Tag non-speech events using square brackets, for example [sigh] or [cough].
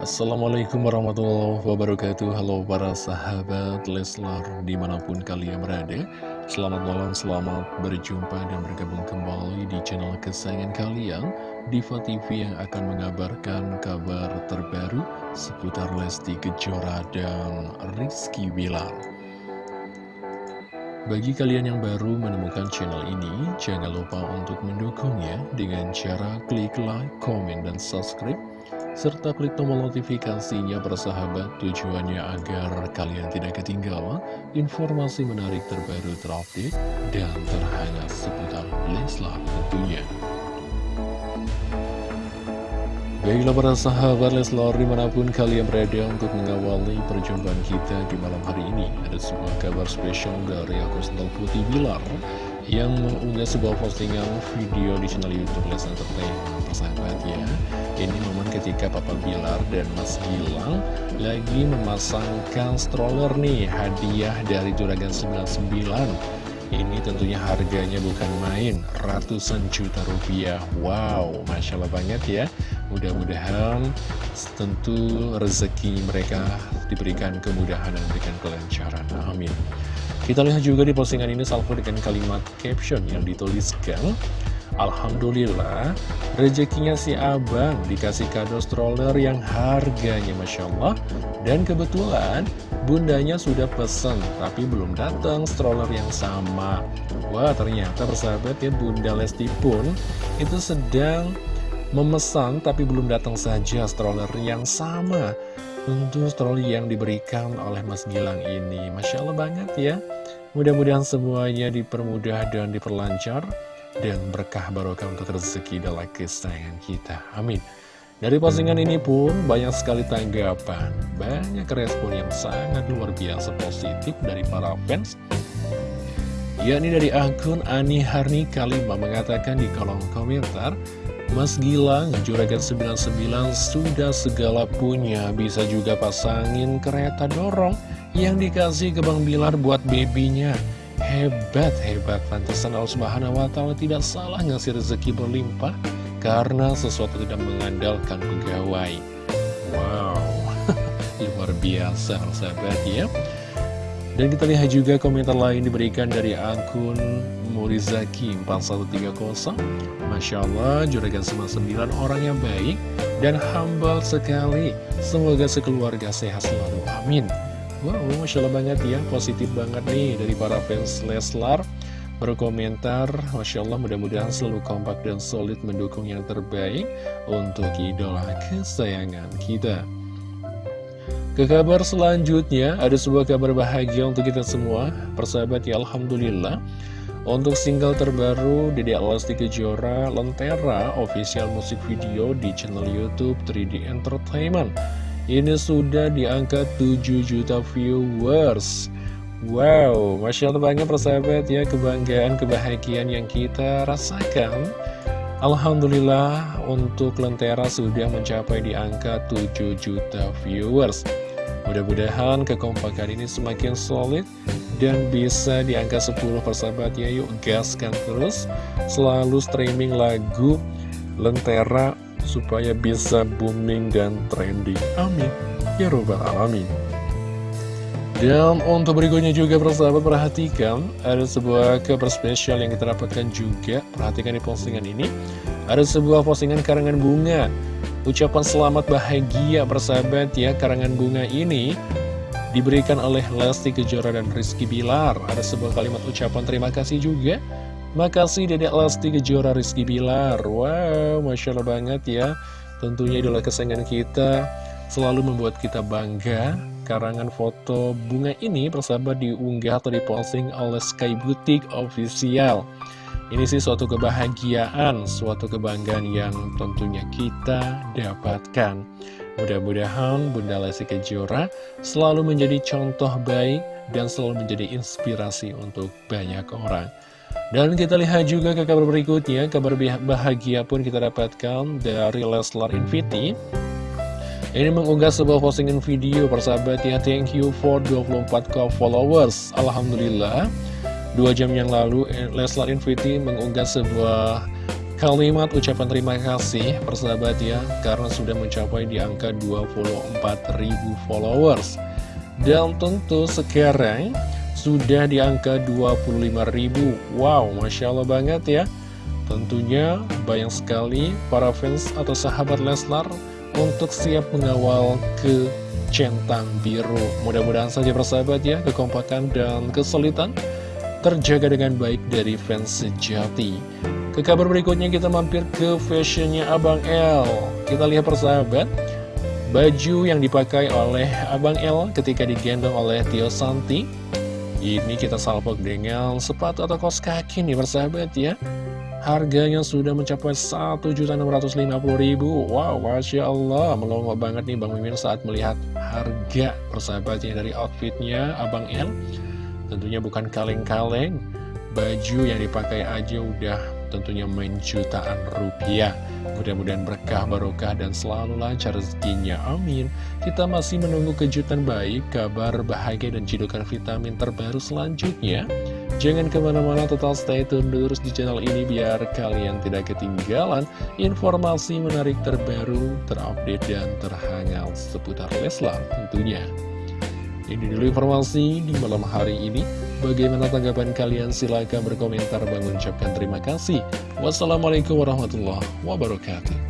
Assalamualaikum warahmatullahi wabarakatuh. Halo para sahabat Leslar di mana pun kalian berada. Selamat malam, selamat berjumpa dan bergabung kembali di channel kesayangan kalian Diva TV yang akan mengabarkan kabar terbaru seputar Lesti Kejora dan Rizky Bilar. Bagi kalian yang baru menemukan channel ini, jangan lupa untuk mendukungnya dengan cara klik like, komen, dan subscribe serta klik tombol notifikasinya bersahabat tujuannya agar kalian tidak ketinggalan informasi menarik terbaru terupdate dan terhangat seputar Leslar tentunya. Baiklah para sahabat Leslar di mana pun kalian berada untuk mengawali perjumpaan kita di malam hari ini Ada sebuah kabar spesial dari akun Sendal Putih Bilar Yang mengunggah sebuah postingan video di channel Youtube Les Entertainment Persahabat ya ketika Papa Bilar dan Mas Gilang lagi memasangkan stroller nih hadiah dari Juragan 99 ini tentunya harganya bukan main, ratusan juta rupiah. Wow, Masya Allah banget ya. Mudah-mudahan tentu rezeki mereka diberikan kemudahan dan diberikan kelancaran. Amin. Kita lihat juga di postingan ini salvo dengan kalimat caption yang dituliskan Alhamdulillah, rezekinya si abang dikasih kado stroller yang harganya Masya Allah. Dan kebetulan, bundanya sudah pesen, tapi belum datang stroller yang sama. Wah, ternyata persahabat ya, Bunda Lesti pun itu sedang memesan, tapi belum datang saja stroller yang sama. Untuk stroller yang diberikan oleh Mas Gilang ini. Masya Allah banget ya. Mudah-mudahan semuanya dipermudah dan diperlancar dan berkah barokah untuk rezeki dalam kesayangan kita. Amin. Dari postingan ini pun banyak sekali tanggapan, banyak respon yang sangat luar biasa positif dari para fans. yakni dari akun Ani Harni Kalimah mengatakan di kolom komentar, Mas Gilang, Juragan 99 sudah segala punya, bisa juga pasangin kereta dorong yang dikasih ke Bang Bilar buat babynya. Hebat, hebat. Pantesan Allah Subhanahu wa Ta'ala tidak salah ngasih rezeki berlimpah karena sesuatu tidak mengandalkan pegawai. Wow, [laughs] luar biasa, sahabat ya. Dan kita lihat juga komentar lain diberikan dari akun Murizaki 4130 Masya Allah, Juragan 99 orang yang baik dan humble sekali Semoga sekeluarga sehat selalu, amin Wow, Masya Allah banget ya, positif banget nih dari para fans Leslar. Berkomentar, Masya Allah mudah-mudahan selalu kompak dan solid mendukung yang terbaik untuk idola kesayangan kita. Ke kabar selanjutnya, ada sebuah kabar bahagia untuk kita semua. Persahabat ya, Alhamdulillah. Untuk single terbaru Dede Alasti Kejora Lentera official musik video di channel Youtube 3D Entertainment ini sudah diangkat 7 juta viewers. Wow, Masya Allah banget persahabat ya Kebanggaan, kebahagiaan yang kita rasakan. Alhamdulillah untuk Lentera sudah mencapai di angka 7 juta viewers. Mudah-mudahan kekompakan ini semakin solid dan bisa di angka 10 persahabat ya Yuk gaskan terus. Selalu streaming lagu Lentera supaya bisa booming dan trending. Amin. Ya Robbal Alamin. Dan untuk berikutnya juga persahabat perhatikan Ada sebuah kabar spesial yang kita dapatkan juga Perhatikan di postingan ini Ada sebuah postingan karangan bunga Ucapan selamat bahagia persahabat ya Karangan bunga ini Diberikan oleh Lesti Kejora dan Rizky Bilar Ada sebuah kalimat ucapan terima kasih juga Makasih Dedek Lesti Kejora Rizky Bilar. Wow, Masya Allah banget ya. Tentunya idola kesayangan kita Selalu membuat kita bangga. Karangan foto bunga ini persahabat diunggah atau diposting oleh Sky Boutique Official. Ini sih suatu kebahagiaan Suatu kebanggaan yang tentunya kita dapatkan. Mudah-mudahan Bunda Lesti Kejora selalu menjadi contoh baik dan selalu menjadi inspirasi untuk banyak orang. Dan kita lihat juga ke kabar berikutnya, kabar bahagia pun kita dapatkan dari Leslar Infinity. Ini mengunggah sebuah postingan video persahabat ya, thank you for 24k followers. Alhamdulillah, dua jam yang lalu Leslar Infinity mengunggah sebuah kalimat ucapan terima kasih persahabat ya Karena sudah mencapai di angka 24.000 followers Dan tentu sekarang sudah di angka 25.000 Wow, Masya Allah banget ya. Tentunya banyak sekali para fans atau sahabat Leslar Untuk siap mengawal ke centang biru. Mudah-mudahan saja persahabat ya Kekompakan dan kesulitan terjaga dengan baik dari fans sejati. Ke kabar berikutnya kita mampir ke fashionnya Abang L. Kita lihat persahabat Baju yang dipakai oleh Abang L ketika digendong oleh Tio Santi Ini kita salpok dengan sepatu atau kos kaki nih persahabat ya. Harganya sudah mencapai Rp1.650.000 Wow, Masya Allah Melongo banget nih Bang Mimin saat melihat harga persahabatnya dari outfitnya Abang L Tentunya bukan kaleng-kaleng Baju yang dipakai aja udah tentunya main jutaan rupiah. Mudah-mudahan berkah, barokah, dan selalu lancar rezekinya. Amin. Kita masih menunggu kejutan baik, kabar bahagia, dan cidukan vitamin terbaru selanjutnya. Jangan ke mana-mana, total stay tune terus di channel ini biar kalian tidak ketinggalan informasi menarik terbaru, terupdate, dan terhangat seputar Leslar tentunya. Ini dulu informasi di malam hari ini. Bagaimana tanggapan kalian? Silahkan berkomentar. Bang ucapkan terima kasih. Wassalamualaikum warahmatullahi wabarakatuh.